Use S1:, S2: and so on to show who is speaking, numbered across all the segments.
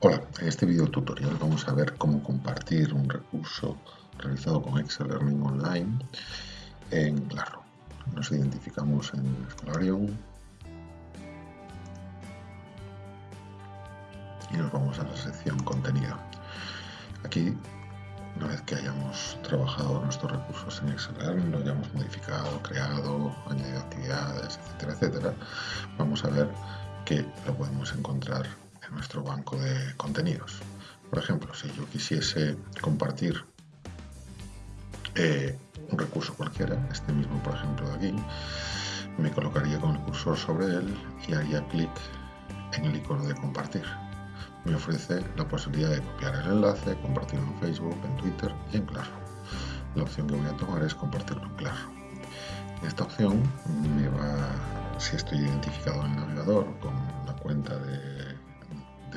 S1: Hola, en este video tutorial vamos a ver cómo compartir un recurso realizado con Excel Learning Online en Claro. Nos identificamos en Scholarium y nos vamos a la sección contenido. Aquí, una vez que hayamos trabajado nuestros recursos en Excel Learning, lo hayamos modificado, creado, añadido actividades, etcétera, etcétera, vamos a ver que lo podemos encontrar nuestro banco de contenidos. Por ejemplo, si yo quisiese compartir eh, un recurso cualquiera, este mismo por ejemplo de aquí, me colocaría con el cursor sobre él y haría clic en el icono de compartir. Me ofrece la posibilidad de copiar el enlace, compartirlo en Facebook, en Twitter y en Claro. La opción que voy a tomar es compartirlo en Claro. En esta opción me va, si estoy identificado en el navegador con la cuenta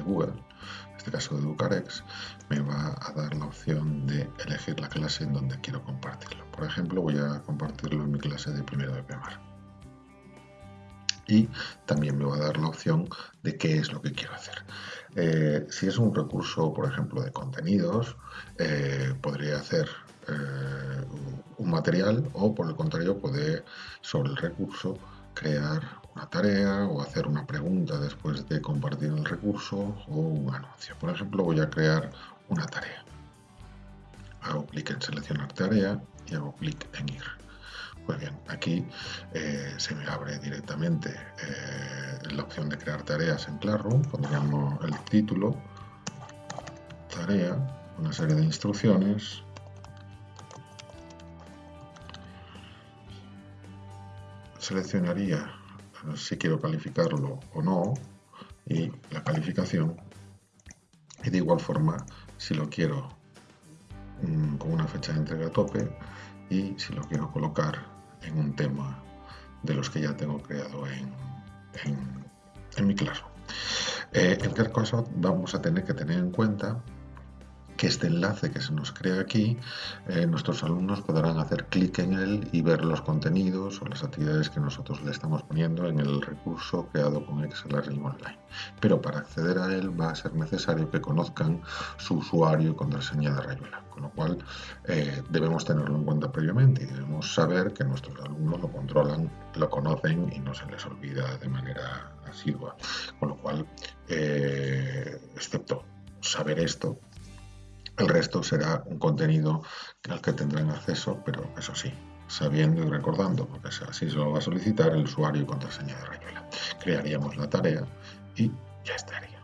S1: Google, en este caso de Educarex, me va a dar la opción de elegir la clase en donde quiero compartirlo. Por ejemplo, voy a compartirlo en mi clase de primero de primaria. Y también me va a dar la opción de qué es lo que quiero hacer. Eh, si es un recurso, por ejemplo, de contenidos, eh, podría hacer eh, un material o, por el contrario, poder sobre el recurso crear una tarea o hacer una pregunta después de compartir el recurso o un anuncio. Por ejemplo, voy a crear una tarea. Hago clic en seleccionar tarea y hago clic en ir. Pues bien, aquí eh, se me abre directamente eh, la opción de crear tareas en Classroom. Pondríamos el título, tarea, una serie de instrucciones seleccionaría si quiero calificarlo o no y la calificación y de igual forma si lo quiero mm, con una fecha de entrega a tope y si lo quiero colocar en un tema de los que ya tengo creado en, en, mi clase. Eh, en cualquier caso vamos a tener que tener en cuenta que este enlace que se nos crea aquí, eh, nuestros alumnos podrán hacer clic en él y ver los contenidos o las actividades que nosotros le estamos poniendo en el recurso creado con Excel Learning Online. Pero para acceder a él va a ser necesario que conozcan su usuario y contraseña de Rayuela, con lo cual eh, debemos tenerlo en cuenta previamente y debemos saber que nuestros alumnos lo controlan, lo conocen y no se les olvida de manera asidua. Con lo cual, eh, excepto saber esto, el resto será un contenido al que tendrán acceso, pero eso sí, sabiendo y recordando, porque así se lo va a solicitar el usuario y contraseña de Rayuela. Crearíamos la tarea y ya estaría.